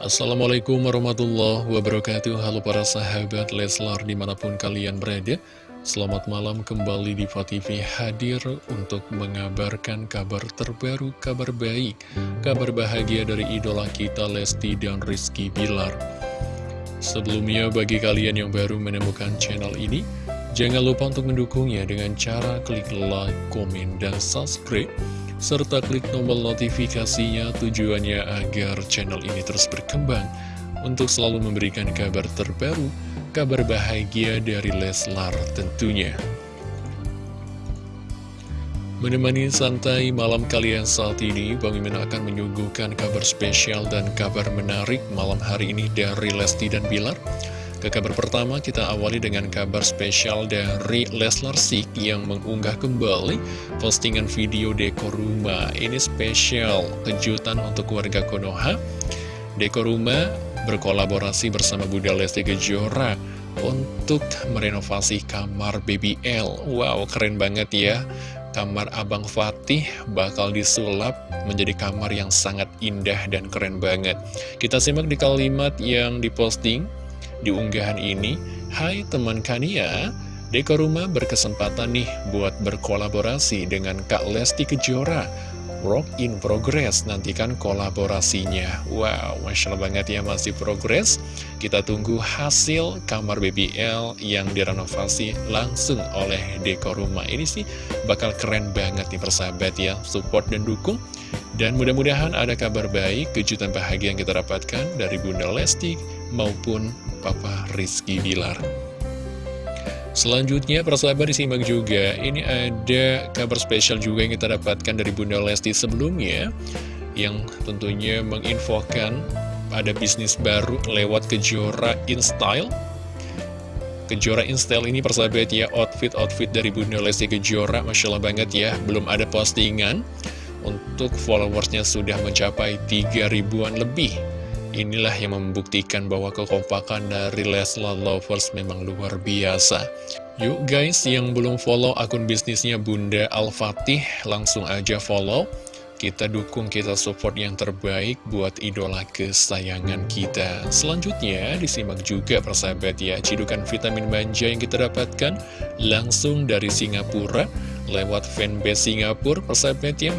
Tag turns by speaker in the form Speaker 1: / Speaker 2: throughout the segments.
Speaker 1: Assalamualaikum warahmatullahi wabarakatuh. Halo para sahabat Leslar di mana pun kalian berada Selamat malam kembali di TV hadir untuk mengabarkan kabar terbaru, kabar baik Kabar bahagia dari idola kita Lesti dan Rizky Bilar. Sebelumnya bagi kalian yang baru menemukan channel ini Jangan lupa untuk mendukungnya dengan cara klik like, komen, dan subscribe serta klik tombol notifikasinya tujuannya agar channel ini terus berkembang untuk selalu memberikan kabar terbaru, kabar bahagia dari Leslar tentunya. Menemani santai malam kalian saat ini, Bang Imin akan menyuguhkan kabar spesial dan kabar menarik malam hari ini dari Lesti dan Bilar. Ke kabar pertama kita awali dengan kabar spesial dari Leslar Sik yang mengunggah kembali postingan video dekor rumah. Ini spesial kejutan untuk warga Konoha. Dekor rumah berkolaborasi bersama Bunda Lesti Kejora untuk merenovasi kamar BBL. Wow, keren banget ya. Kamar Abang Fatih bakal disulap menjadi kamar yang sangat indah dan keren banget. Kita simak di kalimat yang diposting di unggahan ini, Hai teman Kania, Dekor Rumah berkesempatan nih buat berkolaborasi dengan Kak Lesti Kejora. Rock in progress, nantikan kolaborasinya. Wow, Masya Allah banget ya masih progress. Kita tunggu hasil kamar BBL yang direnovasi langsung oleh Dekor Rumah. Ini sih bakal keren banget nih persahabat ya, support dan dukung. Dan mudah-mudahan ada kabar baik, kejutan bahagia yang kita dapatkan dari Bunda Lesti maupun Papa Rizky Bilar. Selanjutnya, persahabat disimak juga, ini ada kabar spesial juga yang kita dapatkan dari Bunda Lesti sebelumnya, yang tentunya menginfokan ada bisnis baru lewat Kejora InStyle. Kejora InStyle ini persahabat ya, outfit-outfit dari Bunda Lesti Kejora, Masya Allah banget ya, belum ada postingan, untuk followersnya sudah mencapai 3 ribuan lebih. Inilah yang membuktikan bahwa kekompakan dari Leslar Lovers memang luar biasa. Yuk guys, yang belum follow akun bisnisnya Bunda Al-Fatih, langsung aja follow. Kita dukung, kita support yang terbaik buat idola kesayangan kita. Selanjutnya, disimak juga persahabat ya, cidukan vitamin manja yang kita dapatkan langsung dari Singapura, lewat fanbase Singapura, persahabat ya.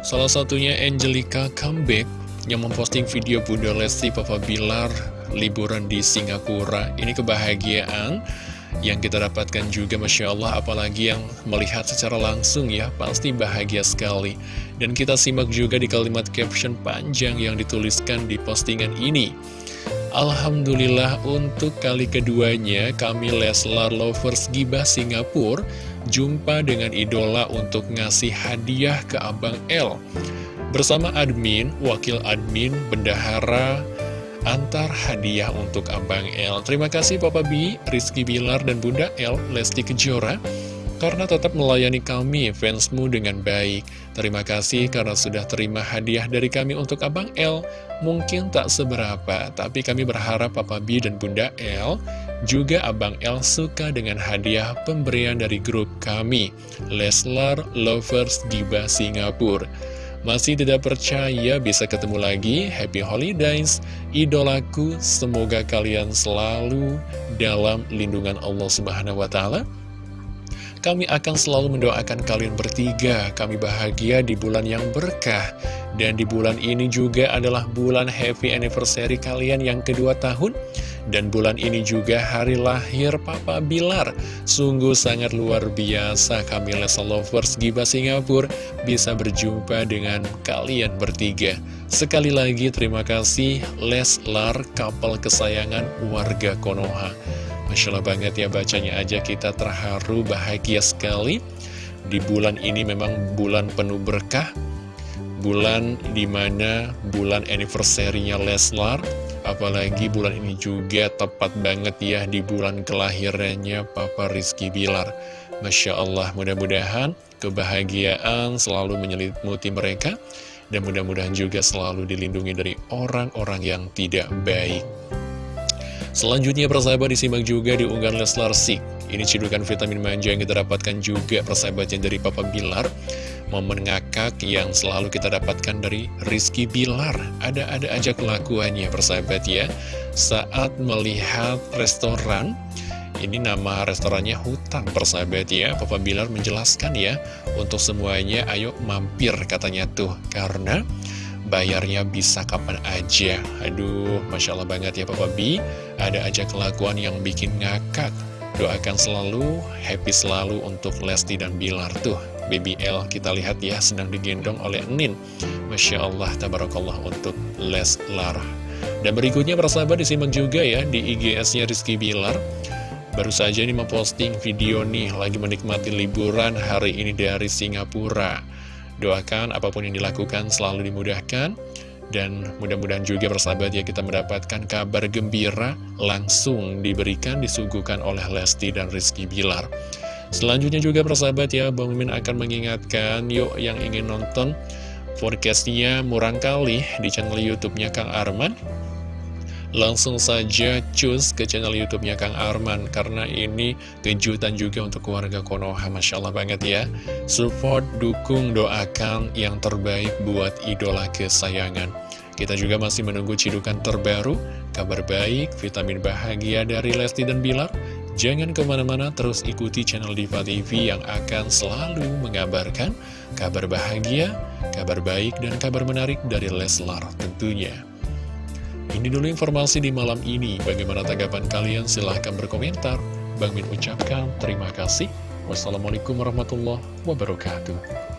Speaker 1: Salah satunya Angelica Comeback yang memposting video Bunda Lesti Papa Bilar liburan di Singapura. Ini kebahagiaan yang kita dapatkan juga Masya Allah. Apalagi yang melihat secara langsung ya pasti bahagia sekali. Dan kita simak juga di kalimat caption panjang yang dituliskan di postingan ini. Alhamdulillah untuk kali keduanya kami Leslar Lovers Gibah Singapura jumpa dengan idola untuk ngasih hadiah ke Abang L Bersama admin, wakil admin, bendahara, antar hadiah untuk Abang L. Terima kasih Papa B, Rizky Bilar, dan Bunda L, Lesti Kejora, karena tetap melayani kami, fansmu dengan baik. Terima kasih karena sudah terima hadiah dari kami untuk Abang L. Mungkin tak seberapa, tapi kami berharap Papa B dan Bunda L juga Abang L suka dengan hadiah pemberian dari grup kami, Leslar Lovers Giba Singapura. Masih tidak percaya bisa ketemu lagi? Happy Holidays, idolaku. Semoga kalian selalu dalam lindungan Allah Subhanahu wa Ta'ala. Kami akan selalu mendoakan kalian bertiga. Kami bahagia di bulan yang berkah. Dan di bulan ini juga adalah bulan happy anniversary kalian yang kedua tahun. Dan bulan ini juga hari lahir Papa Bilar Sungguh sangat luar biasa kami Lesa Lovers Giba Singapura Bisa berjumpa dengan kalian bertiga Sekali lagi terima kasih Leslar kapal kesayangan warga Konoha Masya Allah banget ya bacanya aja kita terharu bahagia sekali. Di bulan ini memang bulan penuh berkah. Bulan di mana bulan anniversary-nya Leslar Apalagi bulan ini juga tepat banget ya di bulan kelahirannya Papa Rizky Bilar. Masya Allah mudah-mudahan kebahagiaan selalu menyelimuti mereka Dan mudah-mudahan juga selalu dilindungi dari orang-orang yang tidak baik Selanjutnya persahabat disimak juga di unggahan Leslar Sik Ini cidukan vitamin manja yang kita dapatkan juga persahabatnya dari Papa Bilar momen ngakak yang selalu kita dapatkan dari Rizky Bilar. Ada-ada aja kelakuannya persahabat ya. Saat melihat restoran, ini nama restorannya Hutan persahabat ya. Papa Bilar menjelaskan ya, untuk semuanya ayo mampir katanya tuh. Karena bayarnya bisa kapan aja. Aduh, Masya Allah banget ya Papa B. Ada aja kelakuan yang bikin ngakak. Doakan selalu, happy selalu untuk Lesti dan Bilar tuh. Baby L kita lihat ya sedang digendong oleh Nin Masya Allah tabarakallah untuk Leslar Dan berikutnya persahabat disimak juga ya di IGS-nya Rizky Bilar Baru saja ini memposting video nih lagi menikmati liburan hari ini dari Singapura Doakan apa pun yang dilakukan selalu dimudahkan dan mudah-mudahan juga persahabat ya kita mendapatkan kabar gembira langsung diberikan disuguhkan oleh Lesti dan Rizky Bilar Selanjutnya juga persahabat ya, Bang Mimin akan mengingatkan yuk yang ingin nonton forecastnya murang kali di channel YouTube-nya Kang Arman. Langsung saja cus ke channel YouTube-nya Kang Arman karena ini kejutan juga untuk keluarga Konoha, Masya Allah banget ya. Support, dukung, doakan yang terbaik buat idola kesayangan. Kita juga masih menunggu cidukan terbaru, kabar baik, vitamin bahagia dari Lesti dan Bilar Jangan ke mana-mana terus ikuti channel Diva TV yang akan selalu mengabarkan kabar bahagia, kabar baik, dan kabar menarik dari Leslar tentunya. Ini dulu informasi di malam ini. Bagaimana tanggapan kalian? Silahkan berkomentar. Bang Min ucapkan terima kasih. Wassalamualaikum warahmatullahi wabarakatuh.